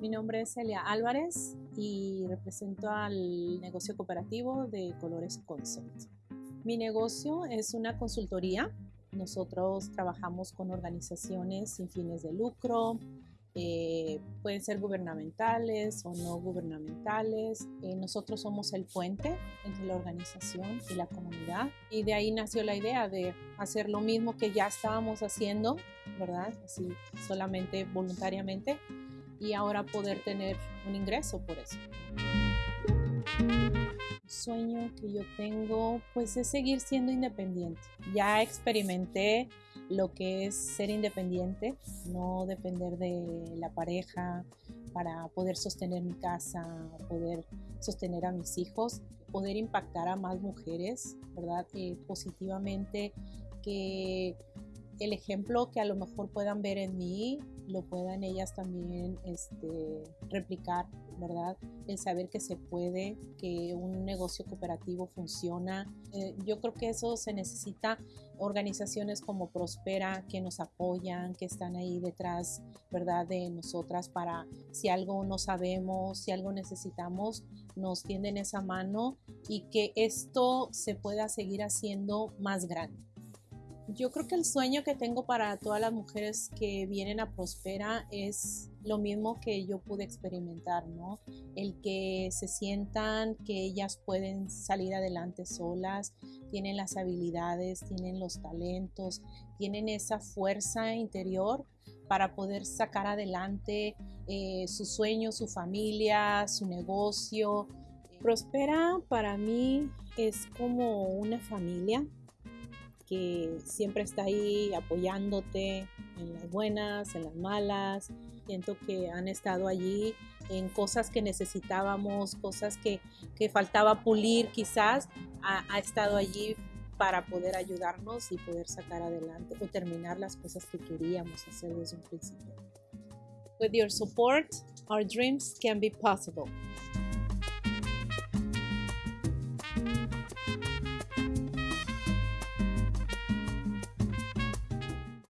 Mi nombre es Celia Álvarez y represento al negocio cooperativo de Colores Concept. Mi negocio es una consultoría. Nosotros trabajamos con organizaciones sin fines de lucro, eh, pueden ser gubernamentales o no gubernamentales. Eh, nosotros somos el puente entre la organización y la comunidad y de ahí nació la idea de hacer lo mismo que ya estábamos haciendo, ¿verdad? Así solamente voluntariamente y ahora poder tener un ingreso por eso. El sueño que yo tengo pues es seguir siendo independiente. Ya experimenté lo que es ser independiente, no depender de la pareja para poder sostener mi casa, poder sostener a mis hijos, poder impactar a más mujeres, ¿verdad? Eh, positivamente, que el ejemplo que a lo mejor puedan ver en mí, lo puedan ellas también este, replicar, ¿verdad? El saber que se puede, que un negocio cooperativo funciona. Eh, yo creo que eso se necesita organizaciones como Prospera que nos apoyan, que están ahí detrás, ¿verdad? De nosotras para si algo no sabemos, si algo necesitamos, nos tienden esa mano y que esto se pueda seguir haciendo más grande. Yo creo que el sueño que tengo para todas las mujeres que vienen a Prospera es lo mismo que yo pude experimentar, ¿no? El que se sientan que ellas pueden salir adelante solas, tienen las habilidades, tienen los talentos, tienen esa fuerza interior para poder sacar adelante eh, su sueño, su familia, su negocio. Prospera para mí es como una familia que siempre está ahí apoyándote en las buenas, en las malas. Siento que han estado allí en cosas que necesitábamos, cosas que, que faltaba pulir quizás, ha, ha estado allí para poder ayudarnos y poder sacar adelante o terminar las cosas que queríamos hacer desde un principio. With your support, our dreams can be possible.